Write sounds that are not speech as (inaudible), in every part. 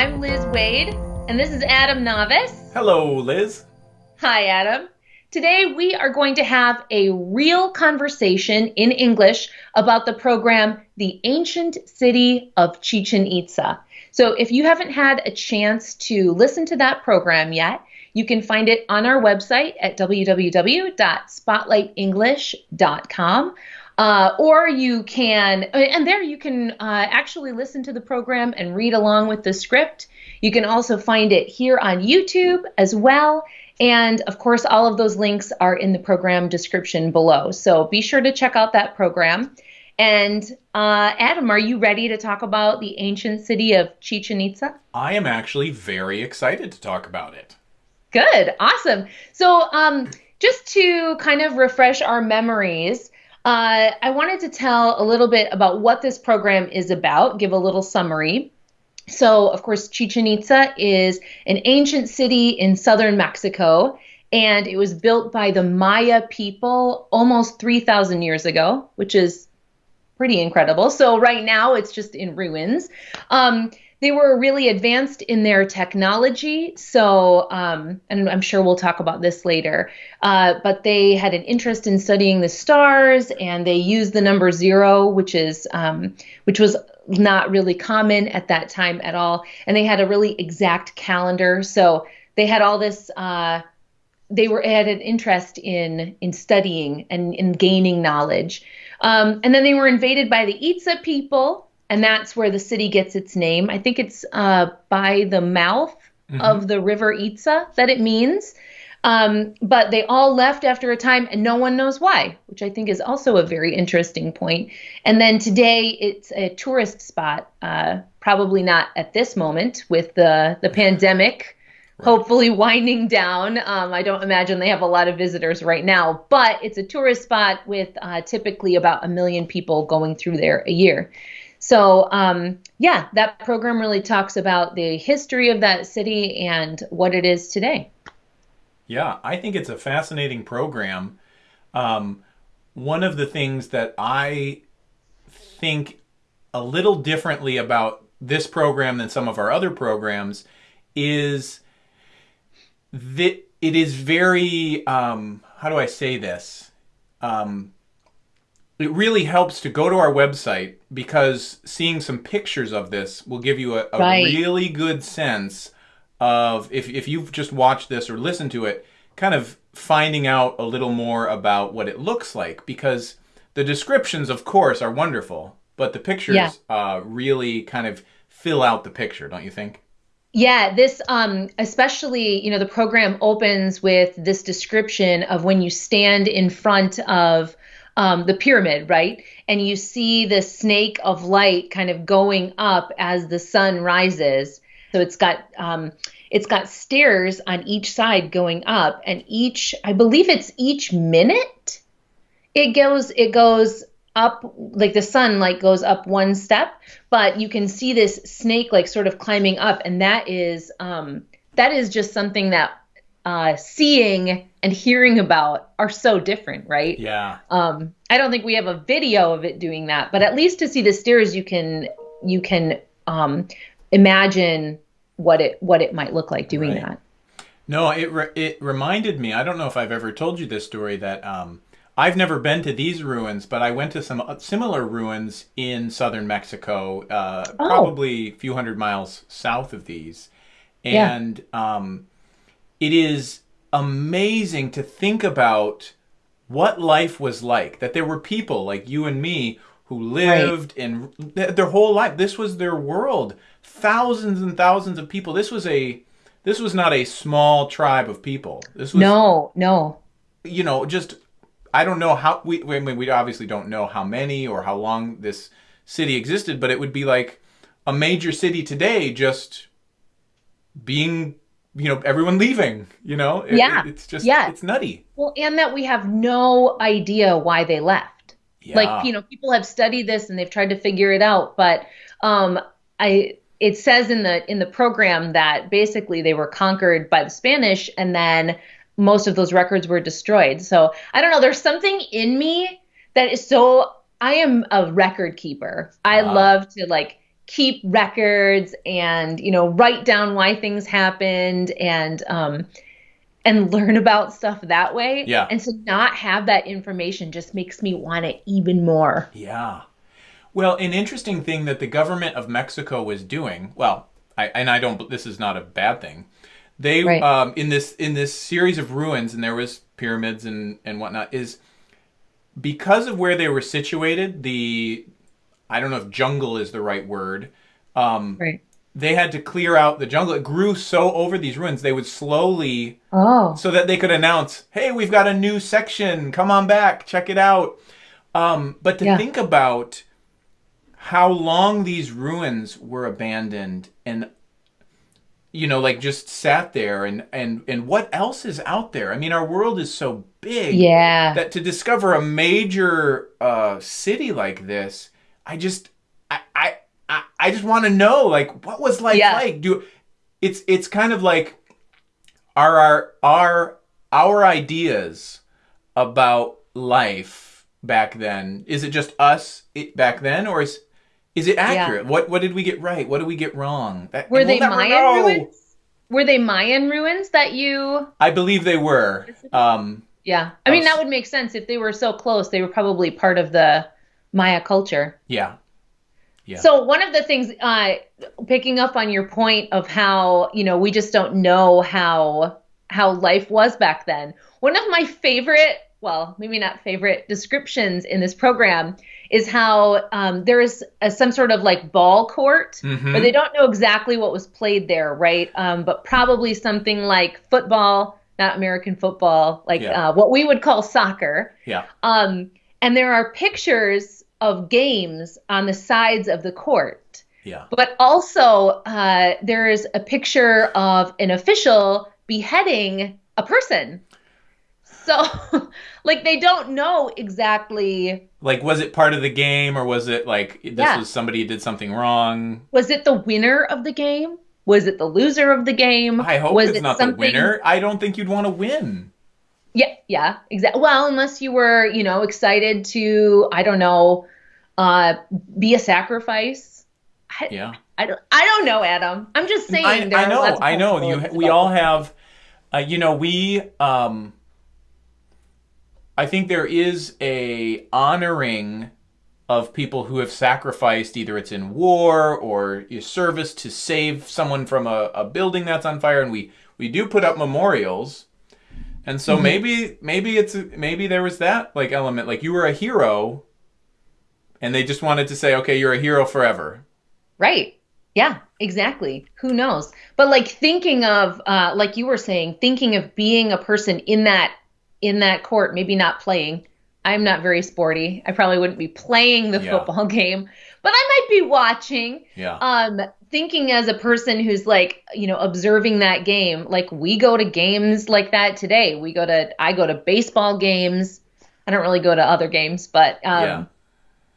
I'm Liz Waid, and this is Adam Navis. Hello, Liz. Hi, Adam. Today we are going to have a real conversation in English about the program The Ancient City of Chichen Itza. So, if you haven't had a chance to listen to that program yet, you can find it on our website at www.spotlightenglish.com. Uh, or you can, and there you can uh, actually listen to the program and read along with the script. You can also find it here on YouTube as well. And of course, all of those links are in the program description below. So be sure to check out that program. And uh, Adam, are you ready to talk about the ancient city of Chichen Itza? I am actually very excited to talk about it. Good, awesome. So, um, just to kind of refresh our memories, uh, I wanted to tell a little bit about what this program is about, give a little summary. So, of course, Chichen Itza is an ancient city in southern Mexico, and it was built by the Maya people almost 3,000 years ago, which is pretty incredible. So, right now it's just in ruins. Um, they were really advanced in their technology. So, um, and I'm sure we'll talk about this later, uh, but they had an interest in studying the stars and they used the number zero, which is, um, which was not really common at that time at all. And they had a really exact calendar. So they had all this, uh, they were had an interest in in studying and in gaining knowledge. Um, and then they were invaded by the Itza people, and that's where the city gets its name. I think it's uh, by the mouth mm-hmm. of the river Itza that it means. Um, but they all left after a time, and no one knows why, which I think is also a very interesting point. And then today, it's a tourist spot. Uh, probably not at this moment with the the pandemic. Right. Hopefully winding down. Um, I don't imagine they have a lot of visitors right now, but it's a tourist spot with uh, typically about a million people going through there a year. So, um, yeah, that program really talks about the history of that city and what it is today. Yeah, I think it's a fascinating program. Um, one of the things that I think a little differently about this program than some of our other programs is that it is very, um, how do I say this? Um, it really helps to go to our website because seeing some pictures of this will give you a, a right. really good sense of if, if you've just watched this or listened to it, kind of finding out a little more about what it looks like because the descriptions, of course, are wonderful, but the pictures yeah. uh, really kind of fill out the picture, don't you think? Yeah, this um especially, you know, the program opens with this description of when you stand in front of um, the pyramid, right? And you see the snake of light kind of going up as the sun rises. So it's got um, it's got stairs on each side going up, and each I believe it's each minute it goes it goes up like the sun like goes up one step, but you can see this snake like sort of climbing up, and that is um, that is just something that uh, seeing and hearing about are so different, right? Yeah. Um, I don't think we have a video of it doing that, but at least to see the stairs, you can you can um, imagine what it what it might look like doing right. that. No, it re- it reminded me. I don't know if I've ever told you this story that um, I've never been to these ruins, but I went to some uh, similar ruins in southern Mexico, uh, oh. probably a few hundred miles south of these, and yeah. um, it is amazing to think about what life was like. That there were people like you and me who lived right. in their whole life. This was their world. Thousands and thousands of people. This was a this was not a small tribe of people. This was No, no. You know, just I don't know how we I mean we obviously don't know how many or how long this city existed, but it would be like a major city today just being you know everyone leaving you know? It, yeah. it's just yeah. it's nutty. Well and that we have no idea why they left. Yeah. like you know people have studied this and they've tried to figure it out but um i it says in the in the program that basically they were conquered by the spanish and then most of those records were destroyed. So i don't know there's something in me that is so i am a record keeper. I love to like keep records and you know write down why things happened and um and learn about stuff that way. Yeah. And to not have that information just makes me want it even more. Yeah. Well, an interesting thing that the government of Mexico was doing, well, I, and I don't, this is not a bad thing. They, Right. um, in this, in this series of ruins, and there was pyramids and, and whatnot, is because of where they were situated, the, I don't know if jungle is the right word, um, Right. they had to clear out the jungle. It grew so over these ruins, they would slowly Oh. so that they could announce, "Hey, we've got a new section. Come on back, check it out." Um, but to Yeah. think about how long these ruins were abandoned and you know like just sat there and and and what else is out there i mean our world is so big Yeah. that to discover a major uh, city like this, I just I I I, just want to know like what was life Yeah. like? Do it's it's kind of like are our our our ideas about life back then is it just us it, back then or is is it accurate? What what did we get right? What did we get wrong? That, Were they we'll Mayan know. ruins? Were they Mayan ruins that you I believe they were. Um, Yeah. I mean that would make sense if they were so close. They were probably part of the Maya culture. yeah. Yeah. So one of the things, uh, picking up on your point of how you know we just don't know how how life was back then. One of my favorite, well, maybe not favorite descriptions in this program is how um, there is a, some sort of like ball court, Mhm. but they don't know exactly what was played there, right? Um, but probably something like football, not American football, like Yeah. uh, what we would call soccer. Yeah. Um, and there are pictures of games on the sides of the court. Yeah. But also, uh, there is a picture of an official beheading a person. So, (laughs) like, they don't know exactly Like, was it part of the game, or was it like this Yeah. was somebody did something wrong? was it the winner of the game? Was it the loser of the game? I hope was it's it not something- the winner. I don't think you'd want to win. Yeah, yeah, exactly. Well, unless you were, you know, excited to, I don't know, uh, be a sacrifice. I, Yeah, I don't, I don't know, Adam. I'm just saying. I, I know. I know. You. We all have. Uh, you know, we. Um, I think there is a honoring of people who have sacrificed, either it's in war or your service to save someone from a, a building that's on fire, and we we do put up memorials. And so Mhm. maybe maybe it's maybe there was that like element like you were a hero and they just wanted to say okay you're a hero forever. Right. Yeah, exactly. Who knows? But like thinking of uh like you were saying, thinking of being a person in that in that court, maybe not playing. I'm not very sporty. I probably wouldn't be playing the Yeah. football (laughs) game, but I might be watching. Yeah. Um thinking as a person who's like, you know, observing that game, like we go to games like that today. We go to I go to baseball games. I don't really go to other games, but um Yeah.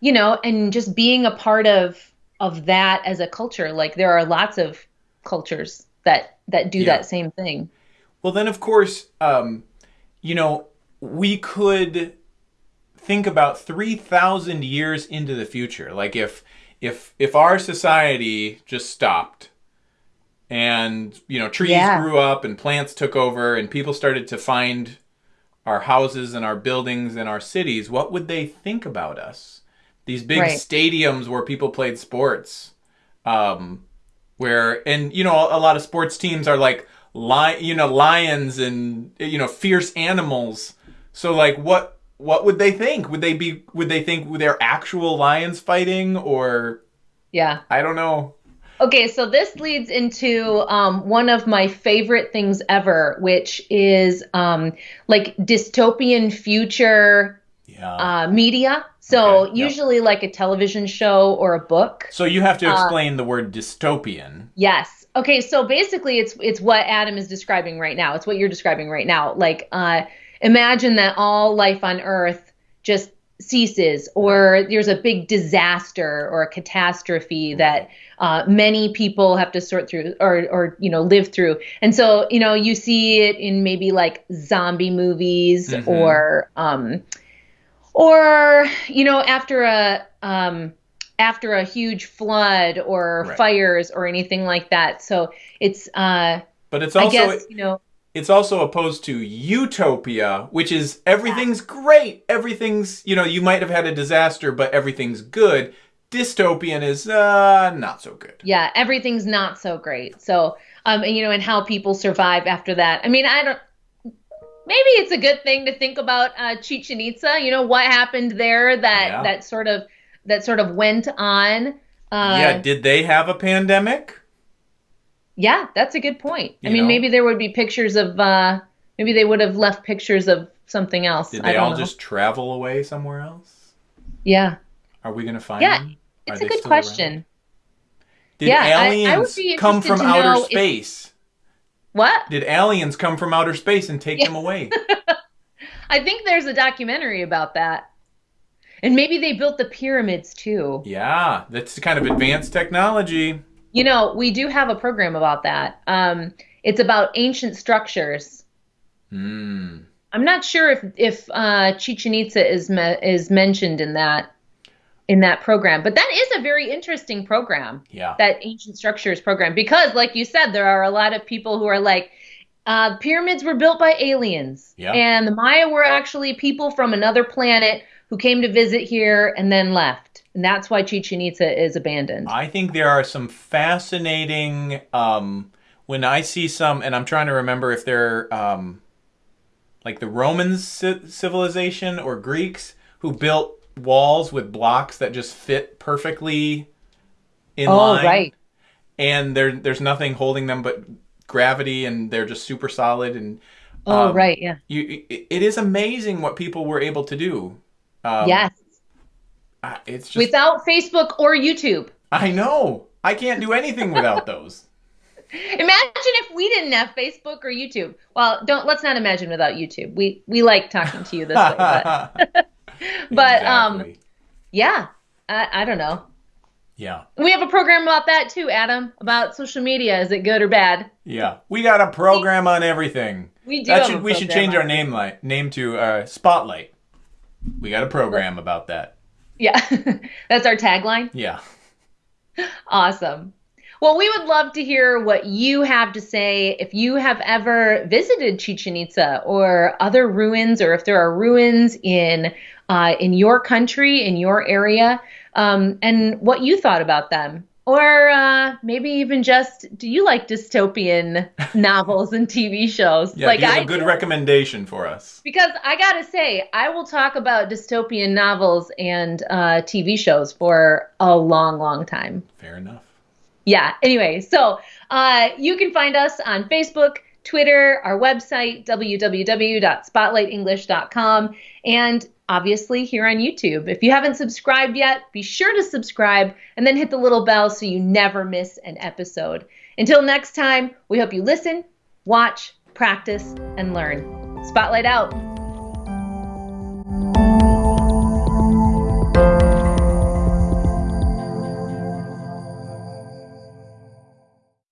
you know, and just being a part of of that as a culture. Like there are lots of cultures that that do Yeah. that same thing. Well, then, of course, um, you know, we could think about 3,000 years into the future. Like if, if, if our society just stopped and, you know, trees Yeah. grew up and plants took over and people started to find our houses and our buildings and our cities, what would they think about us? These big Right. stadiums where people played sports. Um, where and you know a lot of sports teams are like li- you know lions and you know fierce animals so like what what would they think would they be would they think they're actual lions fighting or Yeah. i don't know Okay, so this leads into um, one of my favorite things ever, which is um, like dystopian future yeah uh, media. So Okay, yep. usually like a television show or a book. so you have to uh, explain the word dystopian Yes. Okay, so basically it's it's what Adam is describing right now. It's what you're describing right now. Like uh imagine that all life on earth just ceases or there's a big disaster or a catastrophe that uh, many people have to sort through or or you know live through. And so, you know, you see it in maybe like zombie movies Mhm. or um or you know after a um after a huge flood or Right. fires or anything like that. So it's uh But it's I also guess, you know, it's also opposed to utopia, which is everything's great, everything's you know you might have had a disaster, but everything's good. Dystopian is uh, not so good. yeah, everything's not so great. So um and you know and how people survive after that. I mean, I don't maybe it's a good thing to think about uh Chichen Itza, you know what happened there that Yeah. that sort of that sort of went on. Uh yeah, did they have a pandemic? Yeah, that's a good point. I mean, know? maybe there would be pictures of uh maybe they would have left pictures of something else. Did I they all know. just travel away somewhere else? Yeah. Are we gonna find Yeah, them? It's Are a good still around? question. Did Yeah, I- I aliens be come from outer know if- space? What? Did aliens come from outer space and take Yeah. them away? (laughs) I think there's a documentary about that. And maybe they built the pyramids too. yeah, that's kind of advanced technology. You know, we do have a program about that. Um it's about ancient structures. Hmm. I'm not sure if if uh, Chichen Itza is me- is mentioned in that in that program, but that is a very interesting program. Yeah. that ancient structures program because like you said there are a lot of people who are like uh, pyramids were built by aliens Yeah. and the maya were actually people from another planet who came to visit here and then left and that's why chichen itza is abandoned I think there are some fascinating. Um, when I see some, and I'm trying to remember if they're um, like the Roman ci- civilization or Greeks who built walls with blocks that just fit perfectly in oh line. right And there, there's nothing holding them but gravity, and they're just super solid. And oh um, right yeah you, it, it is amazing what people were able to do. Um, yes I- it's just without facebook or youtube I know I can't do anything without (laughs) those. imagine if we didn't have facebook or youtube well don't let's not imagine without youtube we we like talking to you this way but (laughs) (laughs) but um yeah I, I don't know yeah, We have a program about that too, Adam, about social media. Is it good or bad? yeah, we got a program on everything. We do. That should we should change our name like name to uh, Spotlight. We got a program about that. Yeah, (laughs) that's our tagline. Yeah, Awesome. Well, we would love to hear what you have to say if you have ever visited Chichen Itza or other ruins, or if there are ruins in uh, in your country, in your area, um, and what you thought about them. Or uh, maybe even just, do you like dystopian (laughs) novels and TV shows? yeah. like I a good do? recommendation for us? Because I gotta say, I will talk about dystopian novels and uh, TV shows for a long, long time. Fair enough. Yeah. Anyway, so uh, you can find us on Facebook, Twitter, our website, www.spotlightenglish.com, and obviously here on YouTube. If you haven't subscribed yet, be sure to subscribe and then hit the little bell so you never miss an episode. Until next time, we hope you listen, watch, practice, and learn. Spotlight out.